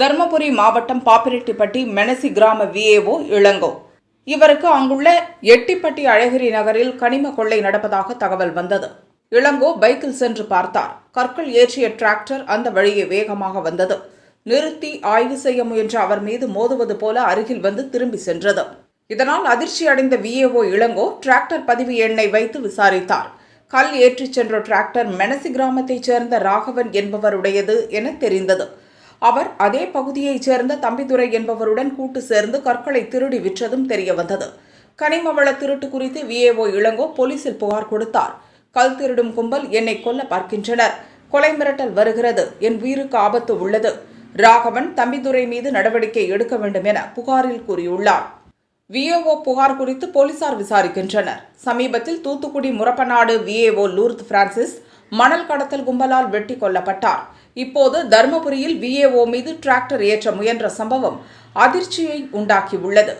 தருமபுரி மாவட்டம் பாப்பிரெட்டிப்பட்டி மெனசி கிராம விஏஓ இளங்கோ. இவருக்கு அங்குள்ள எட்டிப்பட்டி அழகிரி நகரில் கனிம கொள்ளை நடப்பதாக தகவல் வந்தது. இளங்கோ பைக்கில் சென்று பார்த்தார். கற்கள் ஏற்றிய டிராக்டர் அந்த வழியே வேகமாக வந்தது. நிறுத்தி ஆய்வு செய்ய முயன்ற அவர் மீது மோதுவது போல அருகில் வந்து திரும்பி சென்றது. இதனால் அதிர்ச்சி அடைந்த விஏஓ இளங்கோ டிராக்டர் பதிவு எண்ணை வைத்து விசாரித்தார். கல் ஏற்றிச் சென்ற டிராக்டர் மெனசி கிராமத்தைச் சேர்ந்த ராகவன் என்பவருடையது என தெரிந்தது. அவர் அதே பகுதியைச் சேர்ந்த தம்பிதுரை என்பவருடன் கூட்டு சேர்ந்து கற்களை திருடி விற்றதும் தெரியவந்தது. கனிமவள திருட்டு குறித்து விஏஓ இளங்கோ போலீசில் புகார் கொடுத்தார். கல் திருடும் கும்பல் என்னை கொல்ல பார்க்கின்றனர். கொலை மிரட்டல் வருகிறது. என் உயிருக்கு ஆபத்து உள்ளது. ராகவன் தம்பிதுரை மீது நடவடிக்கை எடுக்க வேண்டும் என புகாரில் கூறியுள்ளார். விஏஓ புகார் குறித்து போலீசார் விசாரிக்கின்றனர். சமீபத்தில் தூத்துக்குடி முரப்பநாடு விஏஓ லூர்த் பிரான்சிஸ் மணல் கடத்தல் கும்பலால் வெட்டி கொல்லப்பட்டார். இப்போது தருமபுரியில் விஏஓ மீது டிராக்டர் ஏற்ற முயன்ற சம்பவம் அதிர்ச்சியை உண்டாக்கியுள்ளது.